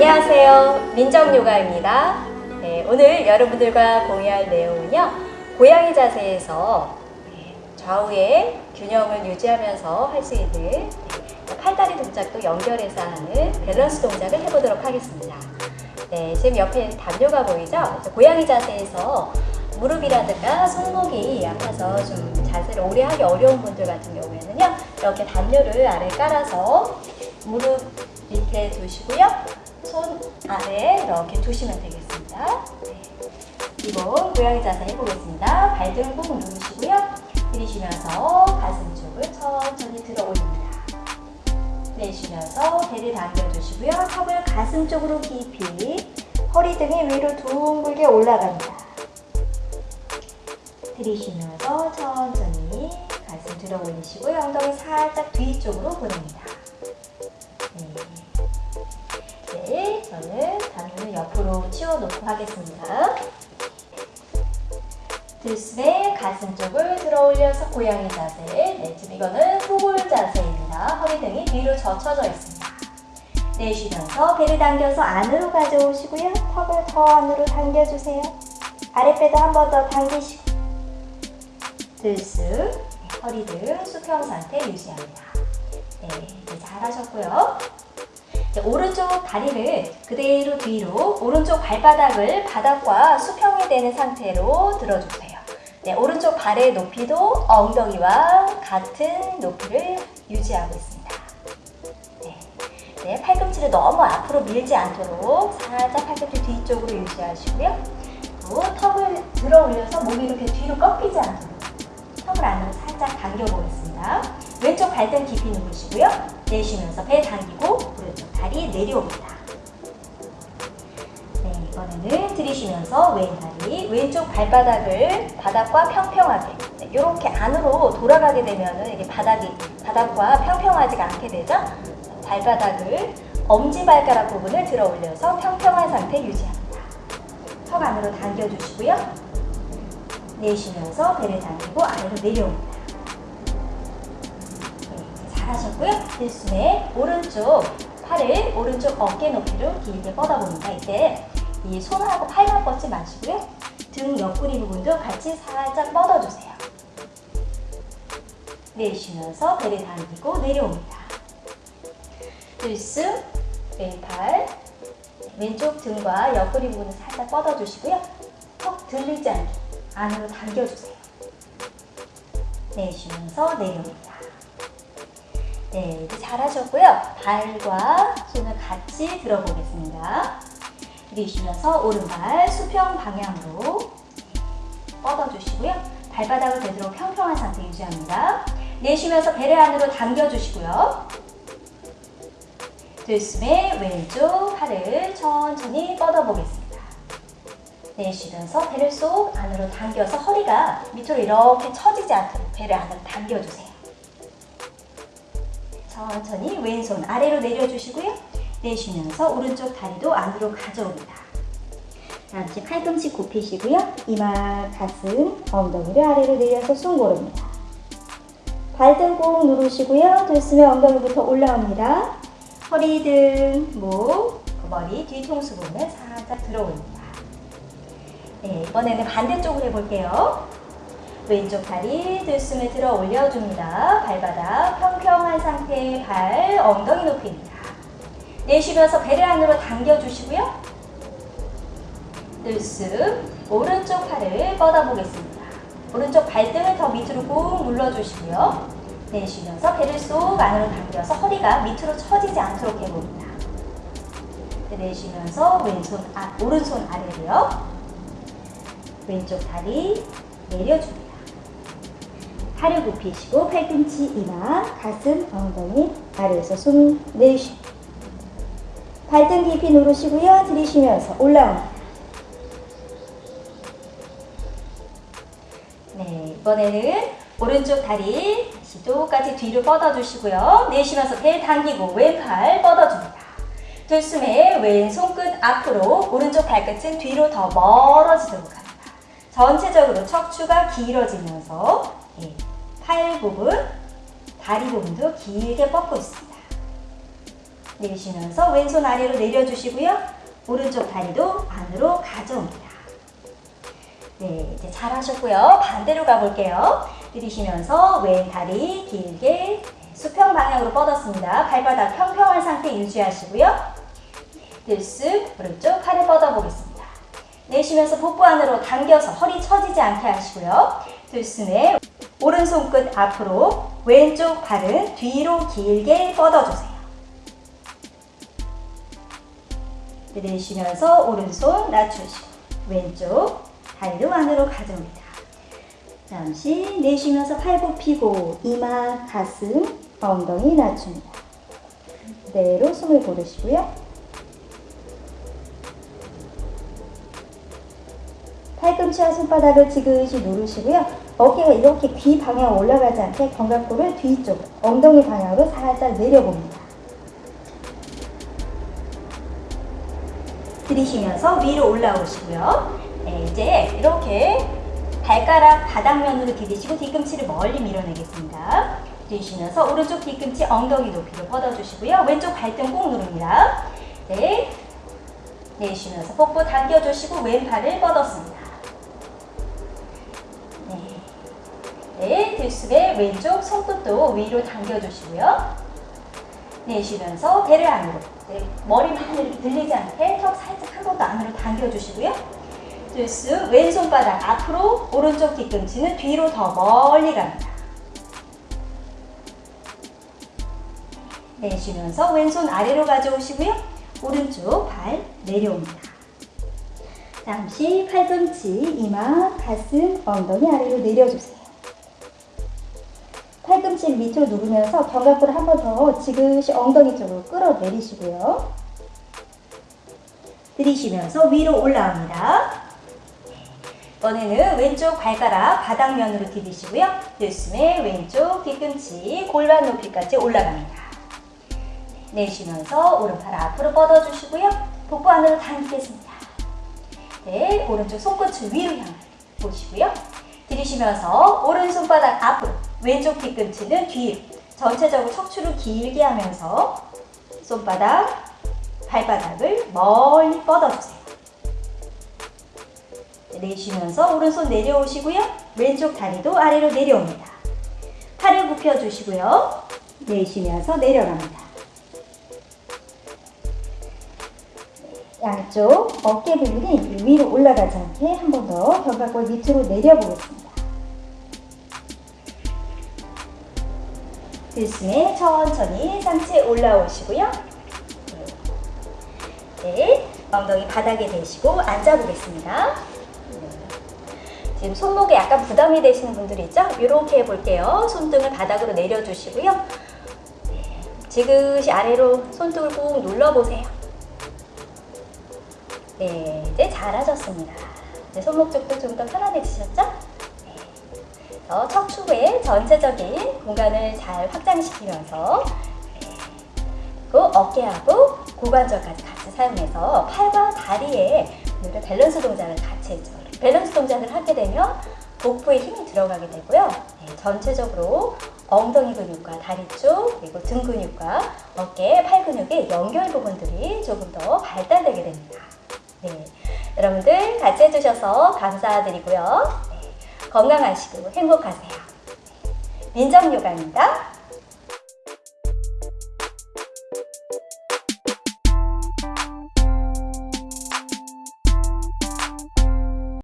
안녕하세요. 민정요가입니다. 네, 오늘 여러분들과 공유할 내용은요. 고양이 자세에서 네, 좌우의 균형을 유지하면서 할 수 있는 네, 팔다리 동작도 연결해서 하는 밸런스 동작을 해보도록 하겠습니다. 네, 지금 옆에 담요가 보이죠? 고양이 자세에서 무릎이라든가 손목이 아파서 좀 자세를 오래 하기 어려운 분들 같은 경우에는요. 이렇게 담요를 아래 깔아서 무릎 밑에 두시고요. 손 아래 이렇게 두시면 되겠습니다. 네. 기본 고양이 자세 해보겠습니다. 발등 꾹 누르시고요. 들이쉬면서 가슴 쪽을 천천히 들어 올립니다. 내쉬면서 배를 당겨주시고요. 턱을 가슴 쪽으로 깊이 허리 등이 위로 둥글게 올라갑니다. 들이쉬면서 천천히 가슴 들어 올리시고요. 엉덩이 살짝 뒤쪽으로 보냅니다. 저는 담요를 옆으로 치워놓고 하겠습니다. 들숨에 가슴 쪽을 들어 올려서 고양이 자세. 네, 지금 이거는 소골 자세입니다. 허리 등이 뒤로 젖혀져 있습니다. 내쉬면서 배를 당겨서 안으로 가져오시고요. 턱을 더 안으로 당겨주세요. 아랫배도 한 번 더 당기시고 들숨, 허리 등 수평 상태 유지합니다. 네, 네 잘하셨고요. 오른쪽 다리를 그대로 뒤로 오른쪽 발바닥을 바닥과 수평이 되는 상태로 들어주세요. 네, 오른쪽 발의 높이도 엉덩이와 같은 높이를 유지하고 있습니다. 네, 네, 팔꿈치를 너무 앞으로 밀지 않도록 살짝 팔꿈치 뒤쪽으로 유지하시고요. 또 턱을 들어 올려서 몸이 이렇게 뒤로 꺾이지 않도록 턱을 안으로 살짝 당겨 보겠습니다. 왼쪽 발등 깊이 누르시고요. 내쉬면서 배 당기고 다리 내려옵니다. 네, 이번에는 들이쉬면서 왼 다리, 왼쪽 발바닥을 바닥과 평평하게 네, 이렇게 안으로 돌아가게 되면 이게 바닥이 바닥과 평평하지가 않게 되죠. 발바닥을 엄지발가락 부분을 들어 올려서 평평한 상태 유지합니다. 턱 안으로 당겨주시고요. 내쉬면서 배를 당기고 아래로 내려옵니다. 네, 잘하셨고요. 들숨에 오른쪽 팔을 오른쪽 어깨 높이로 길게 뻗어봅니다. 이때 이 손하고 팔만 뻗지 마시고요. 등 옆구리 부분도 같이 살짝 뻗어주세요. 내쉬면서 배를 당기고 내려옵니다. 들숨, 왼팔, 왼쪽 등과 옆구리 부분을 살짝 뻗어주시고요. 턱 들리지 않게 안으로 당겨주세요. 내쉬면서 내려옵니다. 네, 이제 잘하셨고요. 발과 손을 같이 들어보겠습니다. 들이쉬면서 오른발 수평 방향으로 뻗어주시고요. 발바닥을 되도록 평평한 상태 유지합니다. 내쉬면서 배를 안으로 당겨주시고요. 들숨에 왼쪽 팔을 천천히 뻗어보겠습니다. 내쉬면서 배를 쏙 안으로 당겨서 허리가 밑으로 이렇게 처지지 않도록 배를 안으로 당겨주세요. 천천히 왼손 아래로 내려주시고요. 내쉬면서 오른쪽 다리도 안으로 가져옵니다. 잠시 팔꿈치 굽히시고요. 이마, 가슴, 엉덩이를 아래로 내려서 숨 고릅니다. 발등 꼭 누르시고요. 들숨에 엉덩이부터 올라옵니다. 허리 등, 목, 머리 뒤통수 부분을 살짝 들어올립니다. 네, 이번에는 반대쪽으로 해볼게요. 왼쪽 다리 들숨에 들어 올려줍니다. 발바닥 평평한 상태의 발, 엉덩이 높이입니다. 내쉬면서 배를 안으로 당겨주시고요. 들숨, 오른쪽 팔을 뻗어보겠습니다. 오른쪽 발등을 더 밑으로 꾹 눌러주시고요. 내쉬면서 배를 쏙 안으로 당겨서 허리가 밑으로 처지지 않도록 해봅니다. 내쉬면서 왼손, 아, 오른손 아래로요. 왼쪽 다리 내려줍니다. 팔을 굽히시고 팔꿈치, 이마, 가슴, 엉덩이 아래에서 숨 내쉬고 발등 깊이 누르시고요. 들이쉬면서 올라옵니다. 네, 이번에는 오른쪽 다리 다시 똑같이 뒤로 뻗어주시고요. 내쉬면서 배 당기고 왼팔 뻗어줍니다. 들숨에 왼 손끝 앞으로 오른쪽 발끝은 뒤로 더 멀어지도록 합니다. 전체적으로 척추가 길어지면서 예, 팔 부분, 다리 부분도 길게 뻗고 있습니다. 내쉬면서 왼손 아래로 내려주시고요. 오른쪽 다리도 안으로 가져옵니다. 네, 이제 잘하셨고요. 반대로 가볼게요. 들이쉬면서 왼 다리 길게 수평 방향으로 뻗었습니다. 발바닥 평평한 상태 유지하시고요. 들숨 오른쪽 팔을 뻗어보겠습니다. 내쉬면서 복부 안으로 당겨서 허리 처지지 않게 하시고요. 들숨에 오른손 끝 앞으로 왼쪽 팔은 뒤로 길게 뻗어주세요. 내쉬면서 오른손 낮추시고 왼쪽 다리를 안으로 가져옵니다. 잠시 내쉬면서 팔 굽히고 이마, 가슴, 엉덩이 낮춥니다. 그대로 숨을 고르시고요. 팔꿈치와 손바닥을 지그시 누르시고요. 어깨가 이렇게 귀 방향 올라가지 않게 견갑골을 뒤쪽, 엉덩이 방향으로 살짝 내려봅니다. 들이쉬면서 위로 올라오시고요. 네, 이제 이렇게 발가락 바닥면으로 디디시고 뒤꿈치를 멀리 밀어내겠습니다. 들이쉬면서 오른쪽 뒤꿈치 엉덩이 높이로 뻗어주시고요. 왼쪽 발등 꾹 누릅니다. 네, 내쉬면서 복부 당겨주시고 왼팔을 뻗었습니다. 네 들숨에 왼쪽 손끝도 위로 당겨주시고요. 내쉬면서 배를 안으로 네, 머리만 들리지 않게 턱 살짝 한 번 더 안으로 당겨주시고요. 들숨 왼손바닥 앞으로 오른쪽 뒤꿈치는 뒤로 더 멀리 갑니다. 내쉬면서 왼손 아래로 가져오시고요. 오른쪽 발 내려옵니다. 잠시 팔꿈치, 이마, 가슴, 엉덩이 아래로 내려주세요. 팔꿈치 밑으로 누르면서 견갑골을 한 번 더 지그시 엉덩이 쪽으로 끌어내리시고요. 들이쉬면서 위로 올라옵니다. 이번에는 왼쪽 발가락 바닥면으로 디디시고요. 들숨에 왼쪽 뒤꿈치 골반 높이까지 올라갑니다. 내쉬면서 오른팔 앞으로 뻗어주시고요. 복부 안으로 당기겠습니다. 네, 오른쪽 손끝을 위로 향해 보시고요. 들이쉬면서 오른손바닥 앞으로 왼쪽 뒤꿈치는 뒤로 전체적으로 척추를 길게 하면서 손바닥, 발바닥을 멀리 뻗어주세요. 내쉬면서 오른손 내려오시고요. 왼쪽 다리도 아래로 내려옵니다. 팔을 굽혀주시고요. 내쉬면서 내려갑니다. 양쪽 어깨 부분이 위로 올라가지 않게 한 번 더 견갑골 밑으로 내려보겠습니다. 들숨에 천천히 상체 올라오시고요. 네, 엉덩이 바닥에 대시고 앉아보겠습니다. 지금 손목에 약간 부담이 되시는 분들 있죠? 이렇게 해볼게요. 손등을 바닥으로 내려주시고요. 네, 지그시 아래로 손등을 꾹 눌러보세요. 네, 이제 잘하셨습니다. 이제 손목 쪽도 좀 더 편안해지셨죠? 네. 더 척추의 전체적인 공간을 잘 확장시키면서 네. 그리고 어깨하고 고관절까지 같이 사용해서 팔과 다리에 우리가 밸런스 동작을 같이 해죠. 밸런스 동작을 하게 되면 복부에 힘이 들어가게 되고요. 네, 전체적으로 엉덩이 근육과 다리 쪽 그리고 등 근육과 어깨, 팔 근육의 연결 부분들이 조금 더 발달되게 됩니다. 네, 여러분들 같이 해주셔서 감사드리고요. 네, 건강하시고 행복하세요. 민정요가입니다.